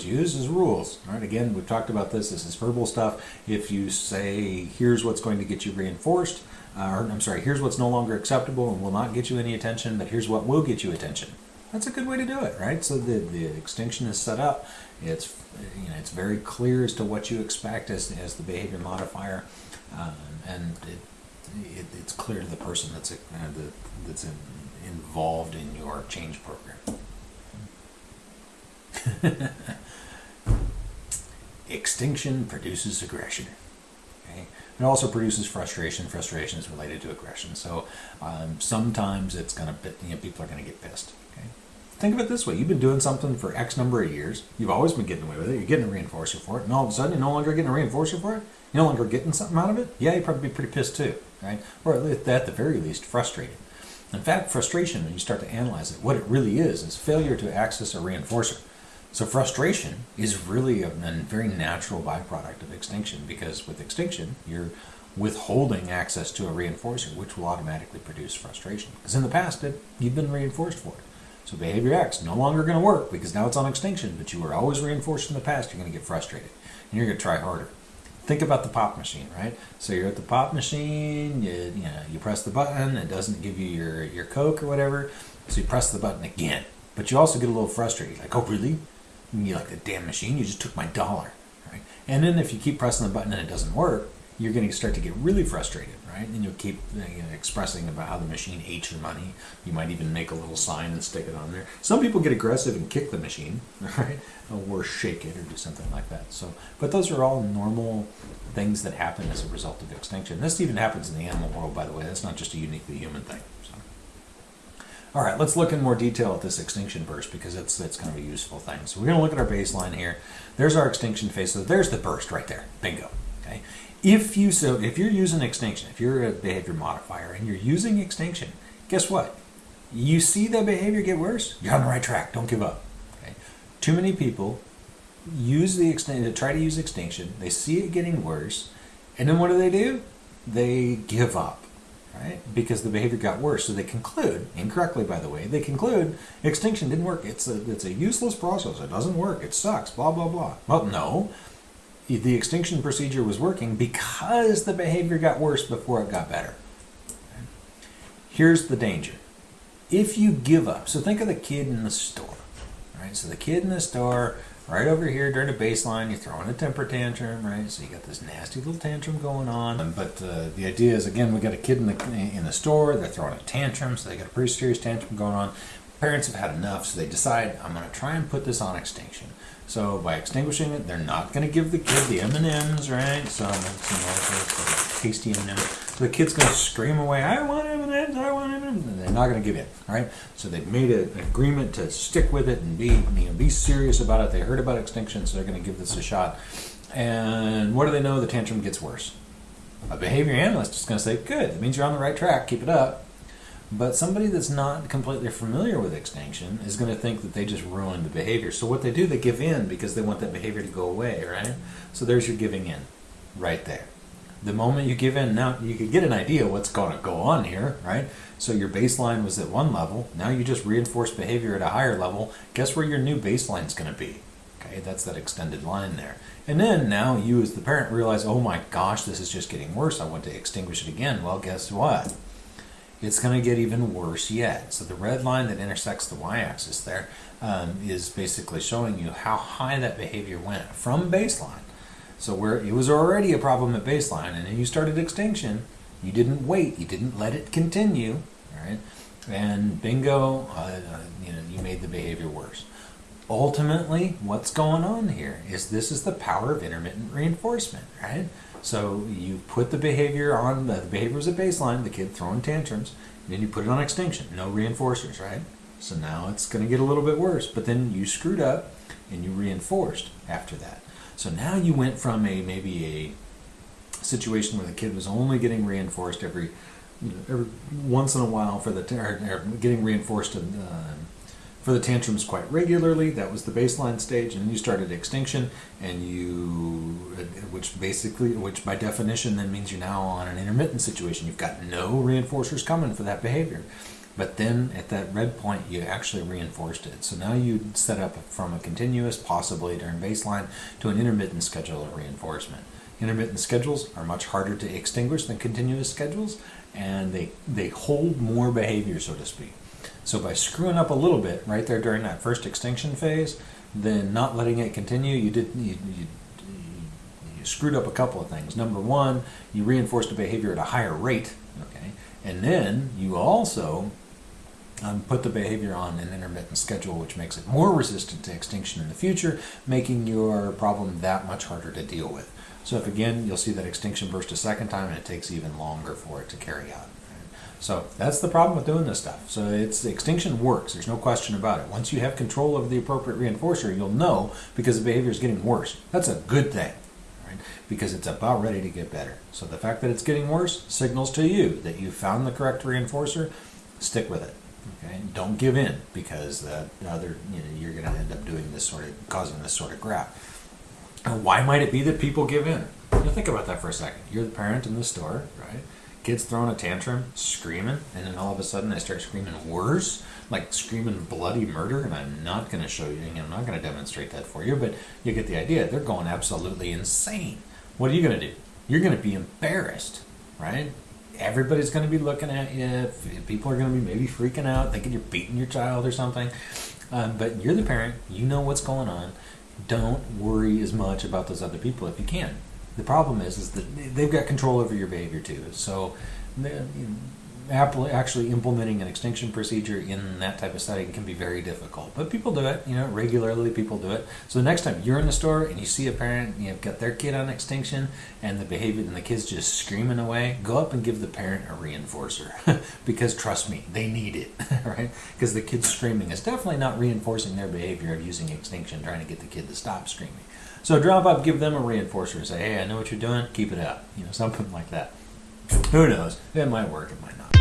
skills. All right, again, we've talked about this. This is verbal stuff. If you say, here's what's going to get you reinforced, uh, or I'm sorry, here's what's no longer acceptable and will not get you any attention, but here's what will get you attention. That's a good way to do it, right? So the, the extinction is set up. It's you know it's very clear as to what you expect as, as the behavior modifier, um, and it, it, it's clear to the person that's a, uh, the, that's in, involved in your change program. Extinction produces aggression. Okay? It also produces frustration. Frustration is related to aggression. So um, sometimes it's going to, you know, people are going to get pissed. Okay? Think of it this way: you've been doing something for X number of years. You've always been getting away with it. You're getting a reinforcer for it, and all of a sudden, you're no longer getting a reinforcer for it. You're no longer getting something out of it. Yeah, you'd probably be pretty pissed too, right? Or at the very least, frustrated. In fact, frustration, when you start to analyze it, what it really is, is failure to access a reinforcer. So frustration is really a, a, very natural byproduct of extinction because with extinction, you're withholding access to a reinforcer, which will automatically produce frustration. Because in the past, it, you've been reinforced for it. So behavior X no longer going to work because now it's on extinction, but you were always reinforced in the past, you're going to get frustrated. And you're going to try harder. Think about the pop machine, right? So you're at the pop machine, you, you, know, you press the button, it doesn't give you your, your Coke or whatever, so you press the button again. But you also get a little frustrated, like, oh, really? And you're like, the damn machine, you just took my dollar, right? And then if you keep pressing the button and it doesn't work, you're going to start to get really frustrated, right? And you'll keep you know, expressing about how the machine hates your money. You might even make a little sign and stick it on there. Some people get aggressive and kick the machine, right? Or shake it or do something like that. So, but those are all normal things that happen as a result of extinction. This even happens in the animal world, by the way. That's not just a uniquely human thing. So. All right, let's look in more detail at this extinction burst because it's it's kind of a useful thing. So we're going to look at our baseline here. There's our extinction phase. So there's the burst right there. Bingo. Okay. If you so if you're using extinction, if you're a behavior modifier and you're using extinction, guess what? You see the behavior get worse, you're on the right track. Don't give up. Okay? Too many people use the extinction, try to use extinction. They see it getting worse, and then what do they do? They give up, right? Because the behavior got worse. So they conclude incorrectly, by the way. They conclude extinction didn't work. It's a it's a useless process. It doesn't work. It sucks. Blah blah blah. Well, no the extinction procedure was working because the behavior got worse before it got better. Here's the danger. If you give up, so think of the kid in the store, right? So the kid in the store, right over here during the baseline, you're throwing a temper tantrum, right? So you got this nasty little tantrum going on. But uh, the idea is, again, we got a kid in the in the store. They're throwing a tantrum, so they got a pretty serious tantrum going on. Parents have had enough, so they decide, I'm going to try and put this on extinction. So by extinguishing it, they're not going to give the kid the M&Ms, right? So tasty M&Ms. So the kid's going to scream away, I want M&Ms, I want M&Ms. And they're not going to give in, all right? So they've made an agreement to stick with it and be, you know, be serious about it. They heard about extinction, so they're going to give this a shot. And what do they know? The tantrum gets worse. A behavior analyst is going to say, good, that means you're on the right track, keep it up. But somebody that's not completely familiar with extinction is going to think that they just ruined the behavior. So what they do, they give in because they want that behavior to go away, right? So there's your giving in, right there. The moment you give in, now you can get an idea what's going to go on here, right? So your baseline was at one level. Now you just reinforce behavior at a higher level. Guess where your new baseline is going to be? Okay, that's that extended line there. And then now you as the parent realize, oh my gosh, this is just getting worse. I want to extinguish it again. Well, guess what? It's going to get even worse yet. So the red line that intersects the y-axis there um, is basically showing you how high that behavior went from baseline. So where it was already a problem at baseline, and then you started extinction, you didn't wait, you didn't let it continue, right? And bingo, uh, uh, you know, you made the behavior worse. Ultimately, what's going on here is this is the power of intermittent reinforcement, right? So you put the behavior on, the behavior was a baseline, the kid throwing tantrums, and then you put it on extinction, no reinforcers, right? So now it's going to get a little bit worse, but then you screwed up and you reinforced after that. So now you went from a maybe a situation where the kid was only getting reinforced every, you know, every once in a while for the or, or getting reinforced uh, for the tantrums quite regularly. That was the baseline stage, and then you started extinction, and you, which basically, which by definition then means you're now on an intermittent situation. You've got no reinforcers coming for that behavior. But then at that red point, you actually reinforced it. So now you set up from a continuous, possibly during baseline, to an intermittent schedule of reinforcement. Intermittent schedules are much harder to extinguish than continuous schedules, and they, they hold more behavior, so to speak. So by screwing up a little bit right there during that first extinction phase, then not letting it continue, you did you, you, you screwed up a couple of things. Number one, you reinforced the behavior at a higher rate, okay, and then you also um, put the behavior on an intermittent schedule, which makes it more resistant to extinction in the future, making your problem that much harder to deal with. So if again, you'll see that extinction burst a second time, and it takes even longer for it to carry out. So that's the problem with doing this stuff. So it's the extinction works. There's no question about it. Once you have control of the appropriate reinforcer, you'll know because the behavior is getting worse. That's a good thing, right? Because it's about ready to get better. So the fact that it's getting worse signals to you that you found the correct reinforcer. Stick with it. Okay, don't give in because the other you know you're going to end up doing this sort of causing this sort of graph. Why might it be that people give in? You know, think about that for a second. You're the parent in the store, right? Kids throwing a tantrum, screaming, and then all of a sudden they start screaming worse, like screaming bloody murder. And I'm not going to show you, I'm not going to demonstrate that for you, but you get the idea. They're going absolutely insane. What are you going to do? You're going to be embarrassed, right? Everybody's going to be looking at you. People are going to be maybe freaking out, thinking you're beating your child or something. Um, but you're the parent. You know what's going on. Don't worry as much about those other people if you can. The problem is, is that they've got control over your behavior too. So, Apple actually implementing an extinction procedure in that type of setting can be very difficult. But people do it, you know, regularly people do it. So the next time you're in the store and you see a parent, you know, got their kid on extinction and the behavior and the kid's just screaming away, go up and give the parent a reinforcer. because trust me, they need it, right? Because the kid's screaming is definitely not reinforcing their behavior of using extinction, trying to get the kid to stop screaming. So drop up, give them a reinforcer, and say, hey, I know what you're doing, keep it up. You know, something like that. Who knows? It might work, it might not.